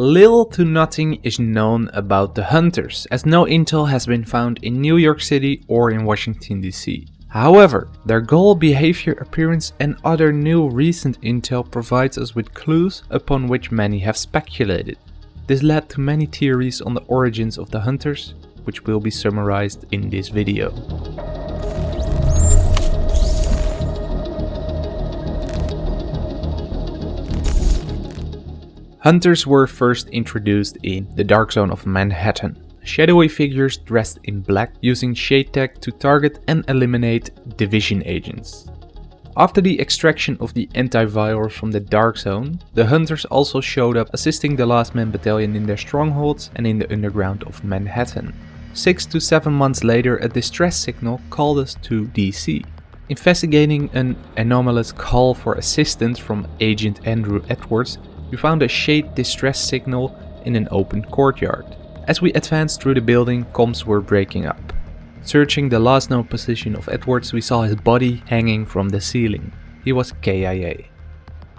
Little to nothing is known about the hunters, as no intel has been found in New York City or in Washington DC. However, their goal, behavior, appearance and other new recent intel provides us with clues upon which many have speculated. This led to many theories on the origins of the hunters, which will be summarized in this video. Hunters were first introduced in the Dark Zone of Manhattan. Shadowy figures dressed in black using shade tech to target and eliminate division agents. After the extraction of the antivirus from the Dark Zone, the Hunters also showed up assisting the Last Man Battalion in their strongholds and in the underground of Manhattan. Six to seven months later a distress signal called us to DC. Investigating an anomalous call for assistance from Agent Andrew Edwards, we found a shade distress signal in an open courtyard. As we advanced through the building, comms were breaking up. Searching the last known position of Edwards, we saw his body hanging from the ceiling. He was KIA.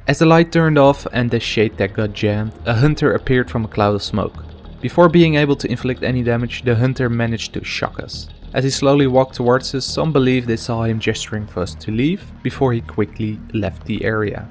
As the light turned off and the shade tech got jammed, a hunter appeared from a cloud of smoke. Before being able to inflict any damage, the hunter managed to shock us. As he slowly walked towards us, some believe they saw him gesturing for us to leave, before he quickly left the area.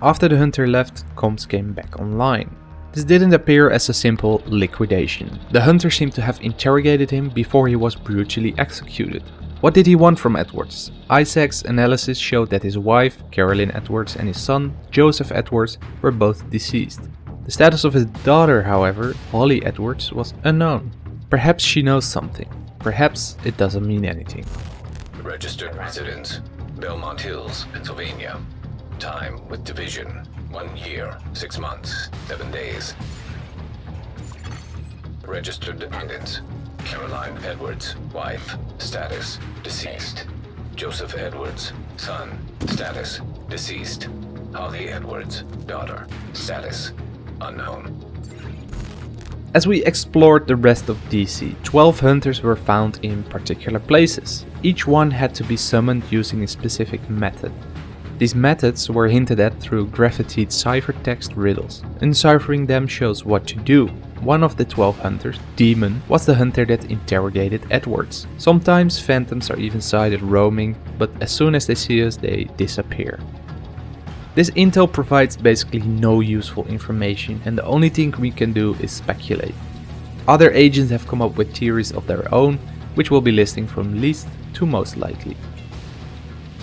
After the hunter left, comms came back online. This didn't appear as a simple liquidation. The hunter seemed to have interrogated him before he was brutally executed. What did he want from Edwards? ISAC's analysis showed that his wife, Carolyn Edwards, and his son, Joseph Edwards, were both deceased. The status of his daughter, however, Holly Edwards, was unknown. Perhaps she knows something. Perhaps it doesn't mean anything. Registered residence, Belmont Hills, Pennsylvania. Time with division, one year, six months, seven days. Registered dependents, Caroline Edwards, wife, status, deceased. Joseph Edwards, son, status, deceased. Holly Edwards, daughter, status, unknown. As we explored the rest of DC, 12 hunters were found in particular places. Each one had to be summoned using a specific method. These methods were hinted at through graffitied ciphertext riddles. Enciphering them shows what to do. One of the 12 hunters, Demon, was the hunter that interrogated Edwards. Sometimes phantoms are even sighted roaming, but as soon as they see us they disappear. This intel provides basically no useful information and the only thing we can do is speculate. Other agents have come up with theories of their own, which we'll be listing from least to most likely.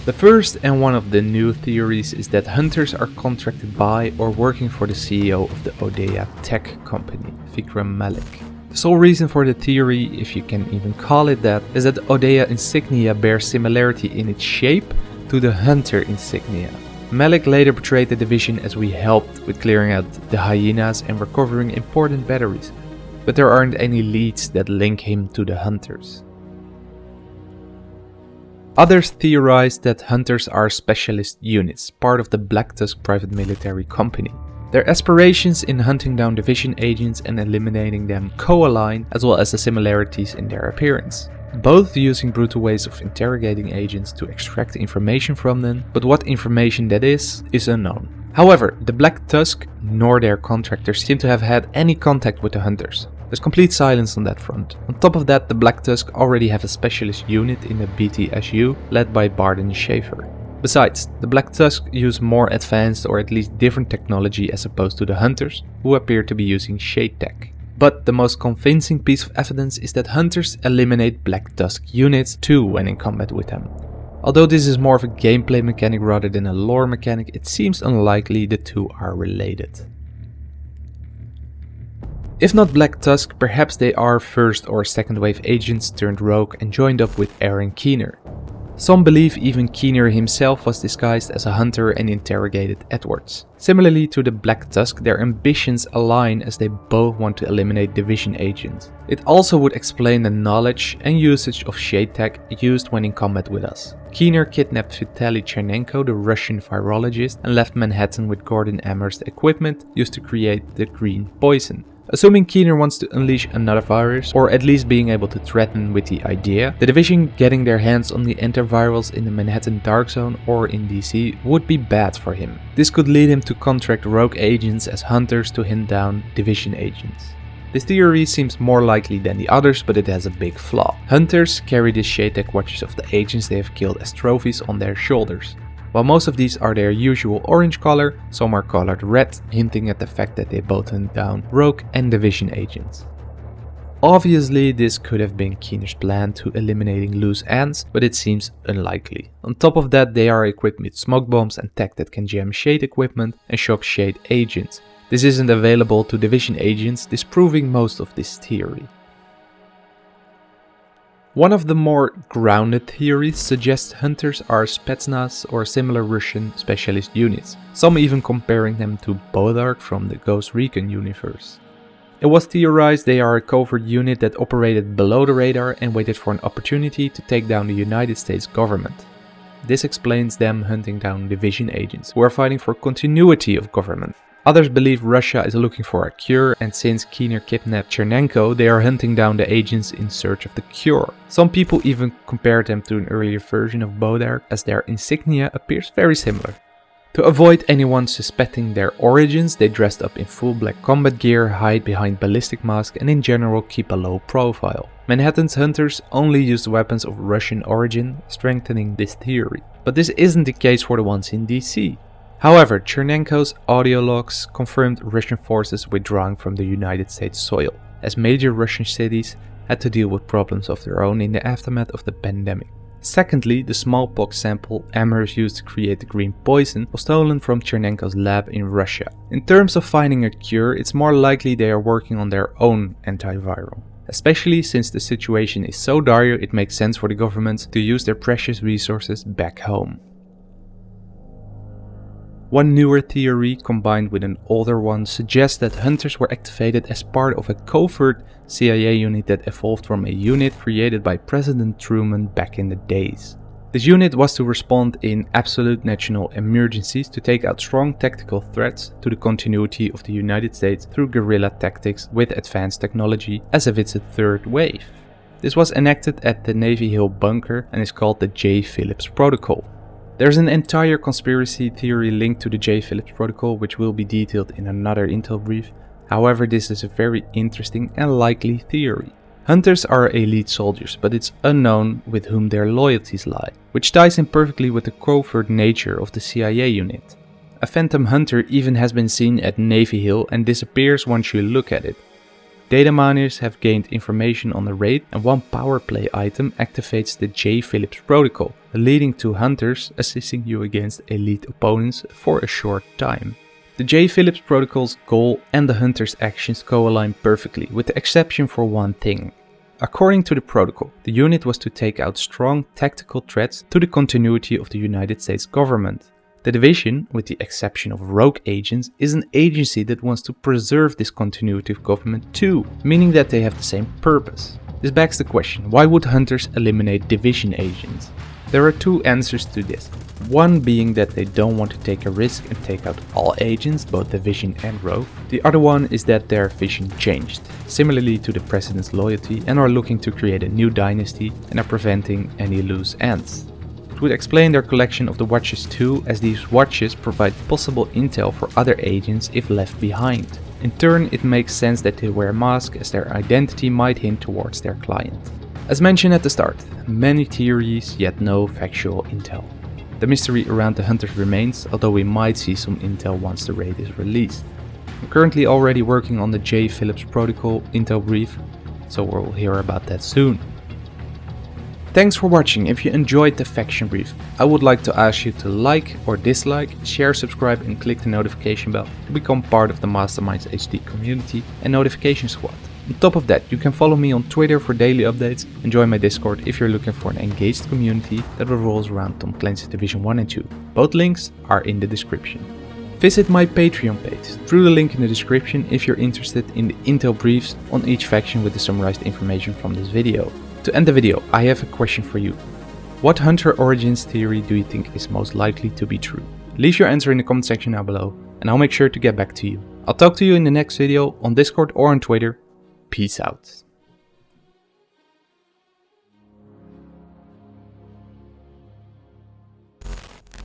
The first and one of the new theories is that hunters are contracted by or working for the CEO of the Odeya tech company, Vikram Malik. The sole reason for the theory, if you can even call it that, is that the Odeya insignia bears similarity in its shape to the hunter insignia. Malik later portrayed the division as we helped with clearing out the hyenas and recovering important batteries, but there aren't any leads that link him to the hunters. Others theorize that hunters are specialist units, part of the Black Tusk private military company. Their aspirations in hunting down division agents and eliminating them co-align, as well as the similarities in their appearance. Both using brutal ways of interrogating agents to extract information from them, but what information that is, is unknown. However, the Black Tusk nor their contractors seem to have had any contact with the hunters. There's complete silence on that front. On top of that, the Black Tusk already have a specialist unit in the BTSU led by Bardon Schaefer. Besides, the Black Tusk use more advanced or at least different technology as opposed to the Hunters, who appear to be using Shade Tech. But the most convincing piece of evidence is that Hunters eliminate Black Tusk units too when in combat with them. Although this is more of a gameplay mechanic rather than a lore mechanic, it seems unlikely the two are related. If not Black Tusk, perhaps they are first or second wave agents turned rogue and joined up with Aaron Keener. Some believe even Keener himself was disguised as a hunter and interrogated Edwards. Similarly to the Black Tusk, their ambitions align as they both want to eliminate division agents. It also would explain the knowledge and usage of shade tech used when in combat with us. Keener kidnapped Vitaly Chernenko, the Russian virologist, and left Manhattan with Gordon Amherst's equipment used to create the green poison. Assuming Keener wants to unleash another virus, or at least being able to threaten with the idea, the Division getting their hands on the antivirals in the Manhattan Dark Zone or in DC would be bad for him. This could lead him to contract rogue agents as hunters to hunt down Division agents. This theory seems more likely than the others, but it has a big flaw. Hunters carry the Tech watches of the agents they have killed as trophies on their shoulders. While most of these are their usual orange color, some are colored red, hinting at the fact that they both hunt down Rogue and Division agents. Obviously, this could have been Keener's plan to eliminating loose ends, but it seems unlikely. On top of that, they are equipped with smoke bombs and tech that can jam Shade equipment and shock Shade agents. This isn't available to Division agents, disproving most of this theory. One of the more grounded theories suggests hunters are Spetsnaz or similar Russian specialist units, some even comparing them to Bodark from the Ghost Recon universe. It was theorized they are a covert unit that operated below the radar and waited for an opportunity to take down the United States government. This explains them hunting down division agents who are fighting for continuity of government. Others believe Russia is looking for a cure and since Keener kidnapped Chernenko, they are hunting down the agents in search of the cure. Some people even compare them to an earlier version of Bodark as their insignia appears very similar. To avoid anyone suspecting their origins, they dressed up in full black combat gear, hide behind ballistic masks and in general keep a low profile. Manhattan's hunters only used weapons of Russian origin, strengthening this theory. But this isn't the case for the ones in DC. However, Chernenko's audio logs confirmed Russian forces withdrawing from the United States soil, as major Russian cities had to deal with problems of their own in the aftermath of the pandemic. Secondly, the smallpox sample Amherst used to create the green poison was stolen from Chernenko's lab in Russia. In terms of finding a cure, it's more likely they are working on their own antiviral. Especially since the situation is so dire it makes sense for the government to use their precious resources back home. One newer theory combined with an older one suggests that hunters were activated as part of a covert CIA unit that evolved from a unit created by President Truman back in the days. This unit was to respond in absolute national emergencies to take out strong tactical threats to the continuity of the United States through guerrilla tactics with advanced technology as if it's a third wave. This was enacted at the Navy Hill bunker and is called the J. Phillips Protocol. There's an entire conspiracy theory linked to the J. Phillips protocol which will be detailed in another intel brief, however this is a very interesting and likely theory. Hunters are elite soldiers, but it's unknown with whom their loyalties lie, which ties in perfectly with the covert nature of the CIA unit. A phantom hunter even has been seen at Navy Hill and disappears once you look at it, Data miners have gained information on the raid and one power play item activates the J. Phillips protocol, leading to hunters assisting you against elite opponents for a short time. The J. Phillips protocol's goal and the hunter's actions co-align perfectly, with the exception for one thing. According to the protocol, the unit was to take out strong tactical threats to the continuity of the United States government. The division, with the exception of rogue agents, is an agency that wants to preserve this continuity of government too, meaning that they have the same purpose. This begs the question, why would hunters eliminate division agents? There are two answers to this. One being that they don't want to take a risk and take out all agents, both Division and Rogue. The other one is that their vision changed, similarly to the President's loyalty and are looking to create a new dynasty and are preventing any loose ends. It would explain their collection of the watches too, as these watches provide possible intel for other agents if left behind. In turn, it makes sense that they wear masks as their identity might hint towards their client. As mentioned at the start, many theories yet no factual intel. The mystery around the hunters remains, although we might see some intel once the raid is released. I'm currently already working on the J. Phillips protocol intel brief, so we'll hear about that soon. Thanks for watching. If you enjoyed the faction brief, I would like to ask you to like or dislike, share, subscribe and click the notification bell to become part of the Masterminds HD community and notification squad. On top of that, you can follow me on Twitter for daily updates and join my Discord if you're looking for an engaged community that revolves around Tom Clancy's Division 1 and 2. Both links are in the description. Visit my Patreon page through the link in the description if you're interested in the intel briefs on each faction with the summarized information from this video. To end the video, I have a question for you. What Hunter origins theory do you think is most likely to be true? Leave your answer in the comment section down below and I'll make sure to get back to you. I'll talk to you in the next video on Discord or on Twitter. Peace out.